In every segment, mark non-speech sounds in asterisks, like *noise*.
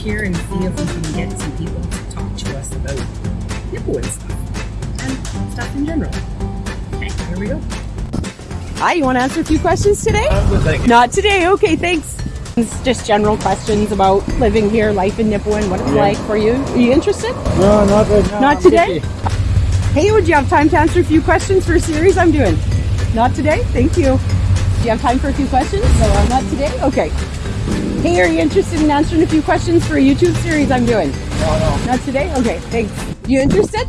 here and see if we can get some people to talk to us about Nipawin stuff and stuff in general. Okay, here we go. Hi, you want to answer a few questions today? thank Not today. Okay, thanks. It's just general questions about living here, life in Nipawin, what it's Yeah. like for you. Are you interested? No, not right now. Not I'm today? busy. Hey, would you have time to answer a few questions for a series I'm doing? Not today? Thank you. Do you have time for a few questions? No, uh, not today? Okay. Hey, are you interested in answering a few questions for a YouTube series I'm doing? No, no. Not today? Okay, thanks. You interested?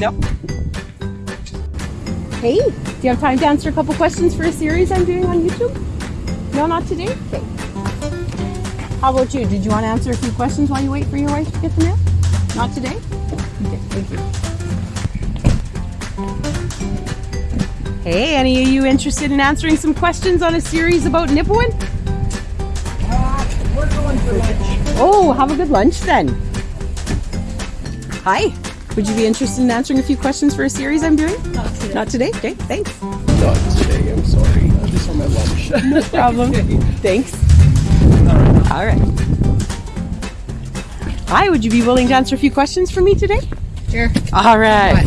No. Hey, do you have time to answer a couple questions for a series I'm doing on YouTube? No, not today? Okay. How about you? Did you want to answer a few questions while you wait for your wife to get the mail? Not today? Okay, thank you. Hey, any of you interested in answering some questions on a series about Nipawin? We're going for lunch. Oh, have a good lunch then. Hi. Would you be interested in answering a few questions for a series I'm doing? Not today. Not today? Okay, thanks. Not today, I'm sorry. I'm just on my lunch. *laughs* No problem. *laughs* Thanks. All right. Hi, would you be willing to answer a few questions for me today? Sure. All right.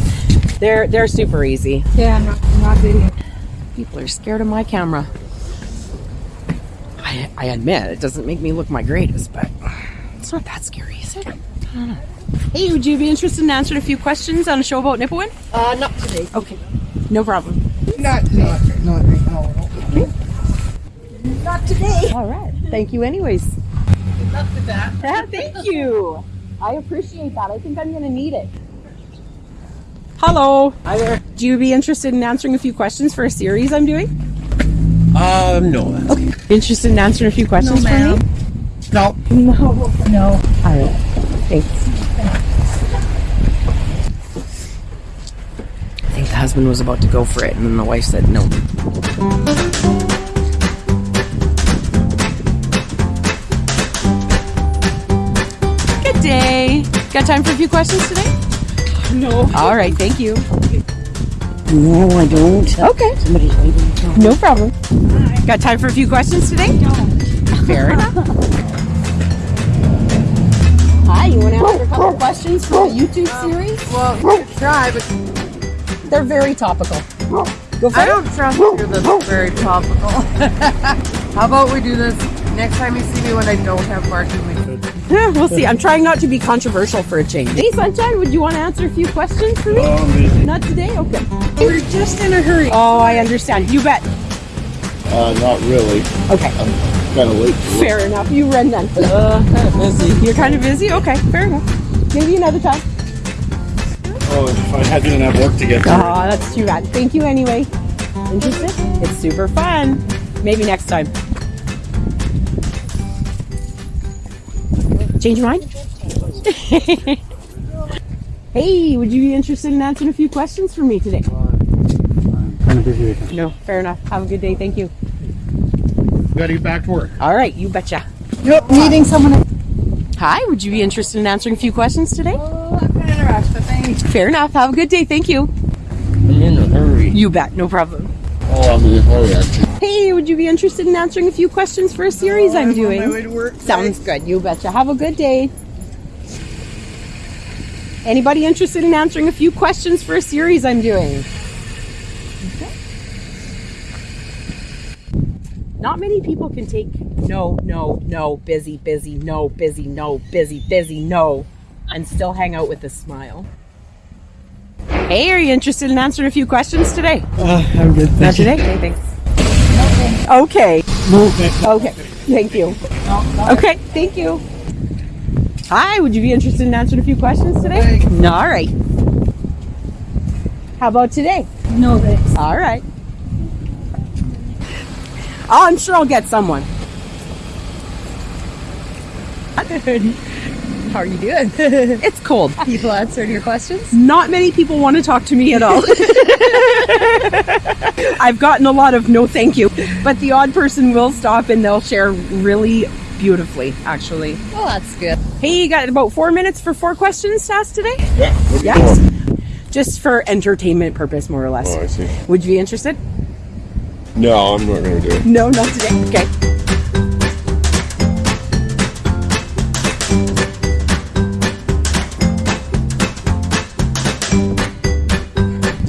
They're they're super easy. Yeah, I'm not, I'm not video. People are scared of my camera. I, I admit it doesn't make me look my greatest, but it's not that scary, is it? I don't know. Hey, would you be interested in answering a few questions on a show about Nipawin? Uh, not today. Okay, no problem. not, not, not right now. no. Not today. All right. Thank you, anyways. Good luck with that. Yeah, *laughs* thank you. I appreciate that. I think I'm going to need it. Hello. Hi there. Do you be interested in answering a few questions for a series I'm doing? Um, no. Okay. Interested in answering a few questions No, for me? No. No. No. All right. Thanks. I think the husband was about to go for it, and then the wife said no. Good day. Got time for a few questions today? No. All right, thank you. No, I don't. Okay, Somebody's waiting. no problem. Got time for a few questions today? No. Fair *laughs* enough. Hi, you want to answer a couple questions for the YouTube series? Well, you could try, but They're very topical. Go for I it. don't trust you. That's very topical. *laughs* How about we do this next time you see me when I don't have Mark with? Yeah, we'll see. I'm trying not to be controversial for a change. Hey, Sunshine, would you want to answer a few questions for me? Oh, I'm. Not today? Okay. We're just in a hurry. Oh, I understand. You bet. Uh, not really. Okay. I'm kind of late. Fair enough. You run then. Uh, kind of busy. You're kind of busy? Okay, fair enough. Maybe another time. Oh, if I had didn't have work to get to. Oh, that's too bad. Thank you anyway. Interested? It's super fun. Maybe next time. Change your mind? *laughs* hey, would you be interested in answering a few questions for me today? I'm kind of busy. right No, fair enough. Have a good day. Thank you. now. Gotta get back to work. All right, you betcha. Yep, meeting someone. Hi, would you be interested in answering a few questions today? Oh, I'm kind of in a rush, but thanks. Fair enough. Have a good day. Thank you. I'm in a hurry. You bet. No problem. Oh, I'm in a hurry, actually. Hey, would you be interested in answering a few questions for a series oh, I'm doing? On my way to work. Sounds good. You betcha. Have a good day. Anybody interested in answering a few questions for a series I'm doing? Okay. Not many people can take no, no, no, busy, busy, no, busy, no, busy, busy, no, and still hang out with a smile. Hey, are you interested in answering a few questions today? Uh, I'm good. Not today? Okay, thanks. Okay. Thanks. Okay, thank you. Okay, thank you. Hi, would you be interested in answering a few questions today? No, all right. How about today? No, thanks. All right. Oh, I'm sure I'll get someone. *laughs* How are you doing? *laughs* It's cold. People answering your questions? Not many people want to talk to me at all. *laughs* I've gotten a lot of no thank you, but the odd person will stop and they'll share really beautifully, actually. Well, that's good. Hey, you got about four minutes for four questions to ask today? Yeah. what are you Yes. doing? just for entertainment purpose, more or less. Oh, I see. Would you be interested? No, I'm not going to do it. No, not today. Okay.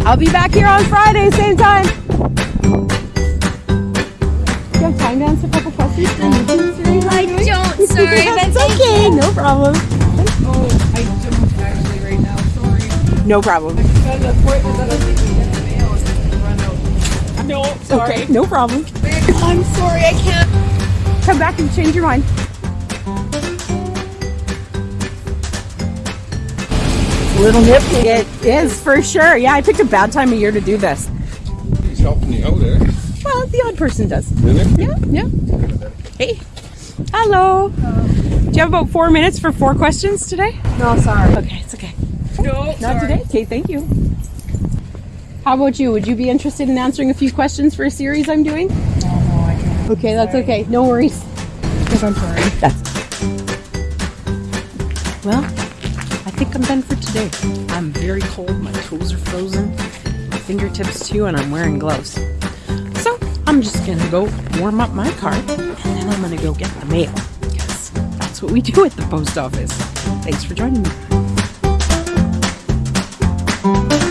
I'll be back here on Friday, same time. Do you have time to answer a couple questions? I don't, sorry. *laughs* That's okay, no problem. Run problem. No, sorry. Okay, no problem. I'm sorry, I can't. Come back and change your mind. A Little nifty. It is for sure. Yeah, I picked a bad time of year to do this. He's helping you out there. Well, the odd person does. Really? Yeah, yeah. Hey. Hello. Do you have about four minutes for four questions today? No, sorry. Okay, it's okay. No, Not sorry. today? Okay, thank you. How about you? Would you be interested in answering a few questions for a series I'm doing? No, no, I can't. Okay, that's okay. No worries. Because I'm sorry. That's well. I think I'm done for today. I'm very cold. My toes are frozen. My fingertips too, and I'm wearing gloves. So I'm just gonna go warm up my car, and then I'm gonna go get the mail because that's what we do at the post office. Thanks for joining me. Thank you.